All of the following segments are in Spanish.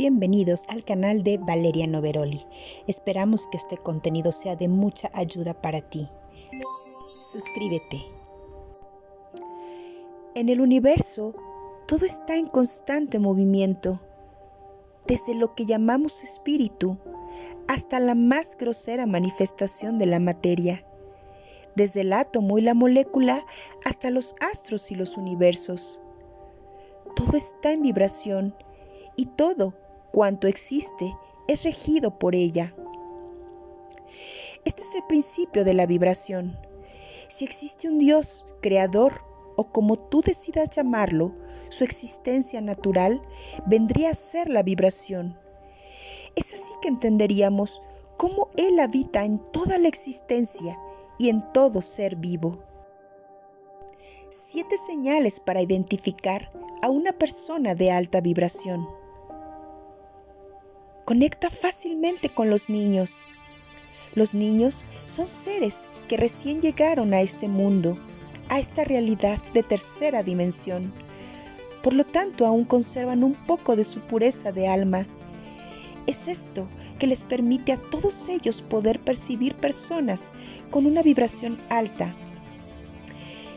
bienvenidos al canal de Valeria Noveroli. Esperamos que este contenido sea de mucha ayuda para ti. Suscríbete. En el universo, todo está en constante movimiento, desde lo que llamamos espíritu hasta la más grosera manifestación de la materia, desde el átomo y la molécula hasta los astros y los universos. Todo está en vibración y todo cuanto existe es regido por ella. Este es el principio de la vibración. Si existe un Dios creador o como tú decidas llamarlo, su existencia natural vendría a ser la vibración. Es así que entenderíamos cómo Él habita en toda la existencia y en todo ser vivo. Siete señales para identificar a una persona de alta vibración. Conecta fácilmente con los niños. Los niños son seres que recién llegaron a este mundo, a esta realidad de tercera dimensión. Por lo tanto, aún conservan un poco de su pureza de alma. Es esto que les permite a todos ellos poder percibir personas con una vibración alta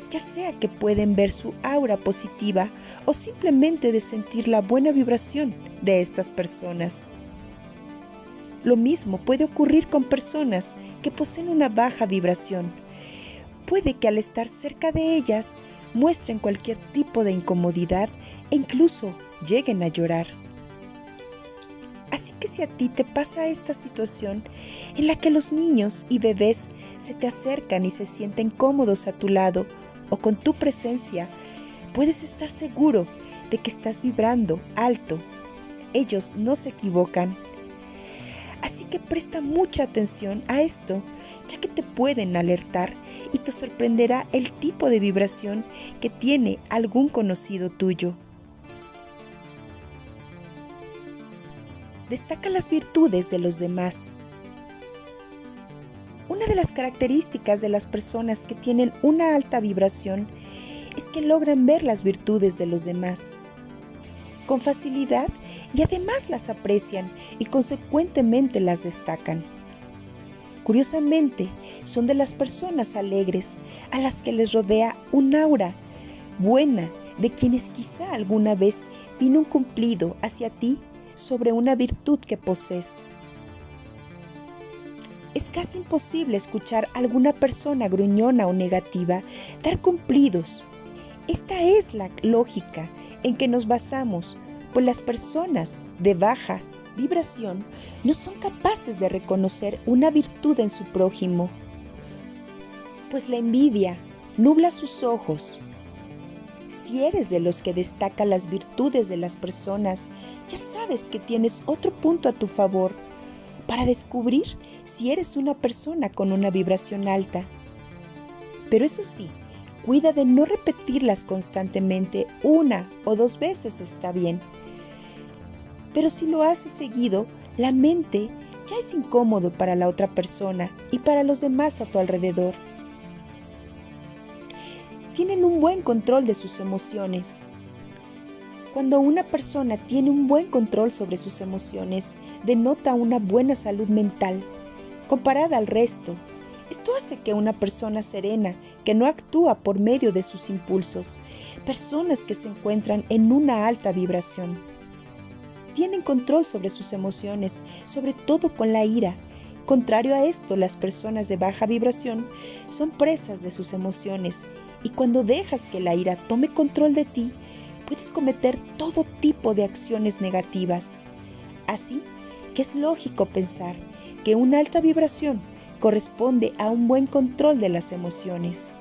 ya sea que pueden ver su aura positiva o simplemente de sentir la buena vibración de estas personas. Lo mismo puede ocurrir con personas que poseen una baja vibración. Puede que al estar cerca de ellas muestren cualquier tipo de incomodidad e incluso lleguen a llorar. Así que si a ti te pasa esta situación en la que los niños y bebés se te acercan y se sienten cómodos a tu lado o con tu presencia, puedes estar seguro de que estás vibrando alto. Ellos no se equivocan. Así que presta mucha atención a esto, ya que te pueden alertar y te sorprenderá el tipo de vibración que tiene algún conocido tuyo. Destaca las virtudes de los demás. Una de las características de las personas que tienen una alta vibración es que logran ver las virtudes de los demás con facilidad y además las aprecian y consecuentemente las destacan. Curiosamente, son de las personas alegres a las que les rodea un aura buena de quienes quizá alguna vez vino un cumplido hacia ti sobre una virtud que posees es casi imposible escuchar a alguna persona gruñona o negativa dar cumplidos. Esta es la lógica en que nos basamos, pues las personas de baja vibración no son capaces de reconocer una virtud en su prójimo, pues la envidia nubla sus ojos. Si eres de los que destaca las virtudes de las personas, ya sabes que tienes otro punto a tu favor para descubrir si eres una persona con una vibración alta. Pero eso sí, cuida de no repetirlas constantemente una o dos veces está bien. Pero si lo haces seguido, la mente ya es incómodo para la otra persona y para los demás a tu alrededor. Tienen un buen control de sus emociones cuando una persona tiene un buen control sobre sus emociones, denota una buena salud mental. Comparada al resto, esto hace que una persona serena, que no actúa por medio de sus impulsos, personas que se encuentran en una alta vibración, tienen control sobre sus emociones, sobre todo con la ira. Contrario a esto, las personas de baja vibración son presas de sus emociones y cuando dejas que la ira tome control de ti, puedes cometer todo tipo de acciones negativas. Así que es lógico pensar que una alta vibración corresponde a un buen control de las emociones.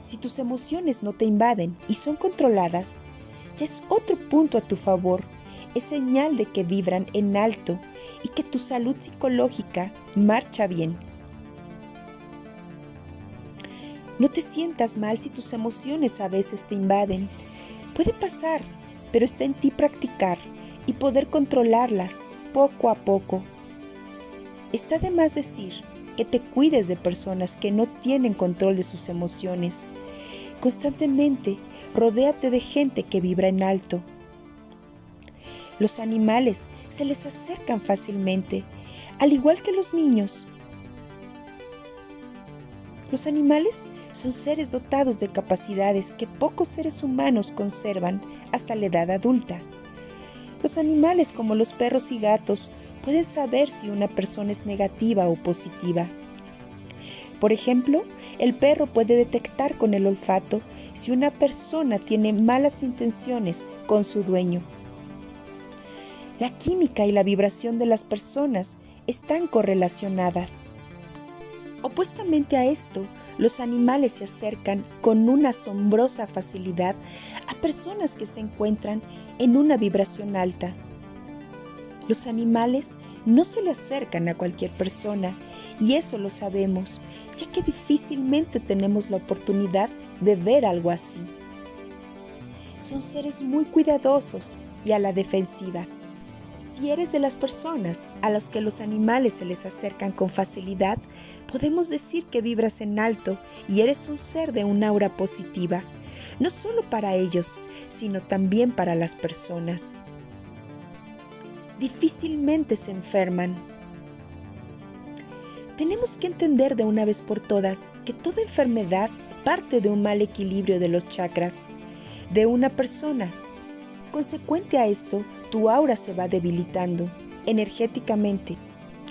Si tus emociones no te invaden y son controladas, ya es otro punto a tu favor. Es señal de que vibran en alto y que tu salud psicológica marcha bien. No te sientas mal si tus emociones a veces te invaden. Puede pasar, pero está en ti practicar y poder controlarlas poco a poco. Está de más decir que te cuides de personas que no tienen control de sus emociones. Constantemente rodéate de gente que vibra en alto. Los animales se les acercan fácilmente, al igual que los niños. Los animales son seres dotados de capacidades que pocos seres humanos conservan hasta la edad adulta. Los animales como los perros y gatos pueden saber si una persona es negativa o positiva. Por ejemplo, el perro puede detectar con el olfato si una persona tiene malas intenciones con su dueño. La química y la vibración de las personas están correlacionadas. Opuestamente a esto, los animales se acercan con una asombrosa facilidad a personas que se encuentran en una vibración alta. Los animales no se le acercan a cualquier persona y eso lo sabemos, ya que difícilmente tenemos la oportunidad de ver algo así. Son seres muy cuidadosos y a la defensiva. Si eres de las personas a las que los animales se les acercan con facilidad, podemos decir que vibras en alto y eres un ser de un aura positiva, no solo para ellos, sino también para las personas. Difícilmente se enferman. Tenemos que entender de una vez por todas que toda enfermedad parte de un mal equilibrio de los chakras de una persona. Consecuente a esto, tu aura se va debilitando energéticamente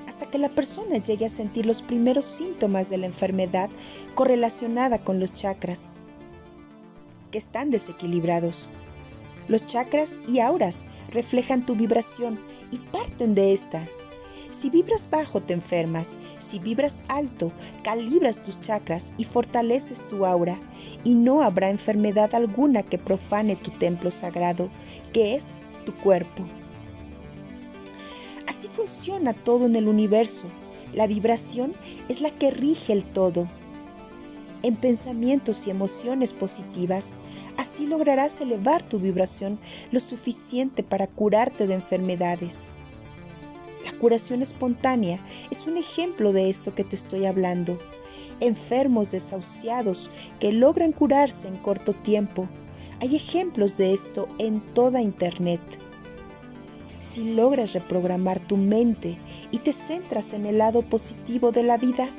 hasta que la persona llegue a sentir los primeros síntomas de la enfermedad correlacionada con los chakras, que están desequilibrados. Los chakras y auras reflejan tu vibración y parten de esta. Si vibras bajo te enfermas, si vibras alto calibras tus chakras y fortaleces tu aura y no habrá enfermedad alguna que profane tu templo sagrado, que es tu cuerpo. Así funciona todo en el universo. La vibración es la que rige el todo. En pensamientos y emociones positivas, así lograrás elevar tu vibración lo suficiente para curarte de enfermedades. La curación espontánea es un ejemplo de esto que te estoy hablando. Enfermos desahuciados que logran curarse en corto tiempo hay ejemplos de esto en toda Internet. Si logras reprogramar tu mente y te centras en el lado positivo de la vida,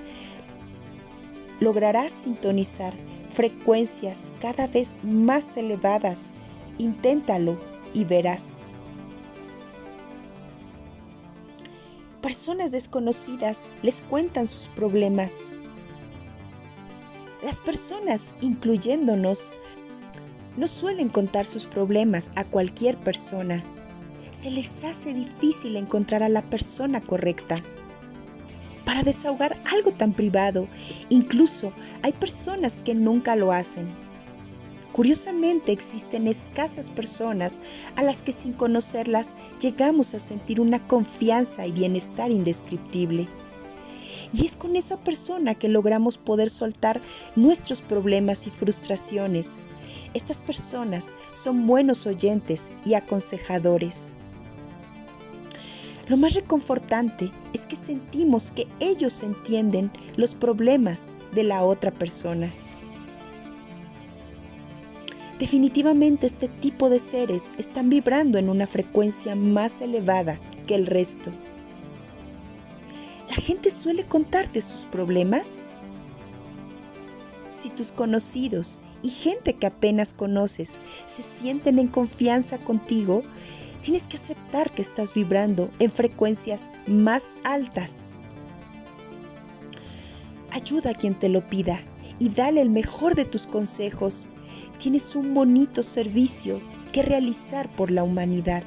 lograrás sintonizar frecuencias cada vez más elevadas. Inténtalo y verás. Personas desconocidas les cuentan sus problemas. Las personas, incluyéndonos, no suelen contar sus problemas a cualquier persona. Se les hace difícil encontrar a la persona correcta. Para desahogar algo tan privado, incluso hay personas que nunca lo hacen. Curiosamente existen escasas personas a las que sin conocerlas llegamos a sentir una confianza y bienestar indescriptible. Y es con esa persona que logramos poder soltar nuestros problemas y frustraciones, estas personas son buenos oyentes y aconsejadores. Lo más reconfortante es que sentimos que ellos entienden los problemas de la otra persona. Definitivamente este tipo de seres están vibrando en una frecuencia más elevada que el resto. ¿La gente suele contarte sus problemas? Si tus conocidos y gente que apenas conoces se sienten en confianza contigo, tienes que aceptar que estás vibrando en frecuencias más altas. Ayuda a quien te lo pida y dale el mejor de tus consejos. Tienes un bonito servicio que realizar por la humanidad.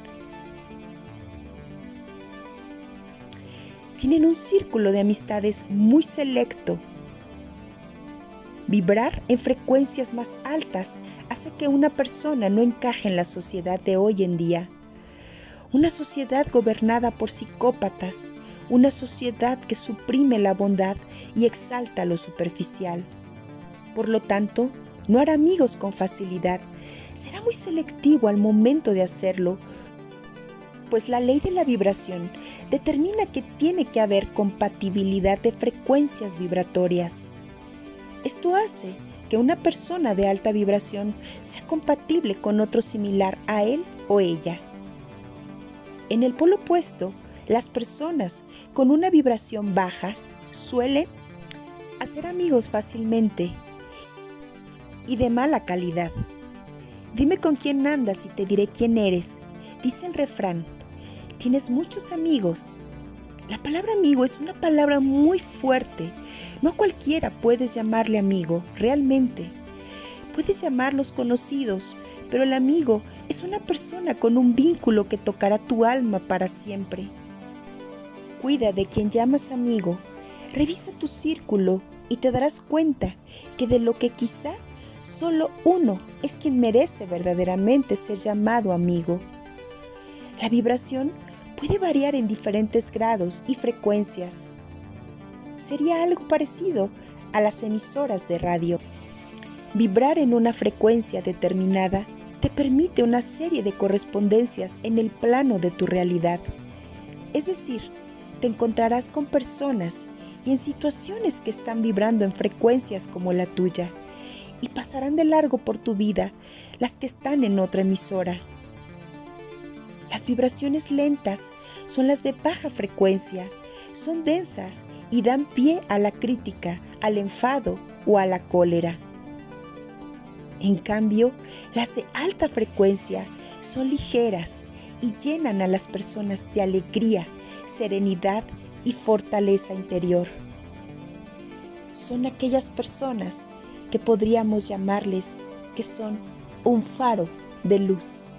Tienen un círculo de amistades muy selecto Vibrar en frecuencias más altas hace que una persona no encaje en la sociedad de hoy en día. Una sociedad gobernada por psicópatas, una sociedad que suprime la bondad y exalta lo superficial. Por lo tanto, no hará amigos con facilidad, será muy selectivo al momento de hacerlo, pues la ley de la vibración determina que tiene que haber compatibilidad de frecuencias vibratorias. Esto hace que una persona de alta vibración sea compatible con otro similar a él o ella. En el polo opuesto, las personas con una vibración baja suelen hacer amigos fácilmente y de mala calidad. Dime con quién andas y te diré quién eres. Dice el refrán, tienes muchos amigos. La palabra amigo es una palabra muy fuerte. No a cualquiera puedes llamarle amigo, realmente. Puedes llamarlos conocidos, pero el amigo es una persona con un vínculo que tocará tu alma para siempre. Cuida de quien llamas amigo, revisa tu círculo y te darás cuenta que de lo que quizá solo uno es quien merece verdaderamente ser llamado amigo. La vibración puede variar en diferentes grados y frecuencias. Sería algo parecido a las emisoras de radio. Vibrar en una frecuencia determinada te permite una serie de correspondencias en el plano de tu realidad. Es decir, te encontrarás con personas y en situaciones que están vibrando en frecuencias como la tuya y pasarán de largo por tu vida las que están en otra emisora. Las vibraciones lentas son las de baja frecuencia, son densas y dan pie a la crítica, al enfado o a la cólera. En cambio, las de alta frecuencia son ligeras y llenan a las personas de alegría, serenidad y fortaleza interior. Son aquellas personas que podríamos llamarles que son un faro de luz.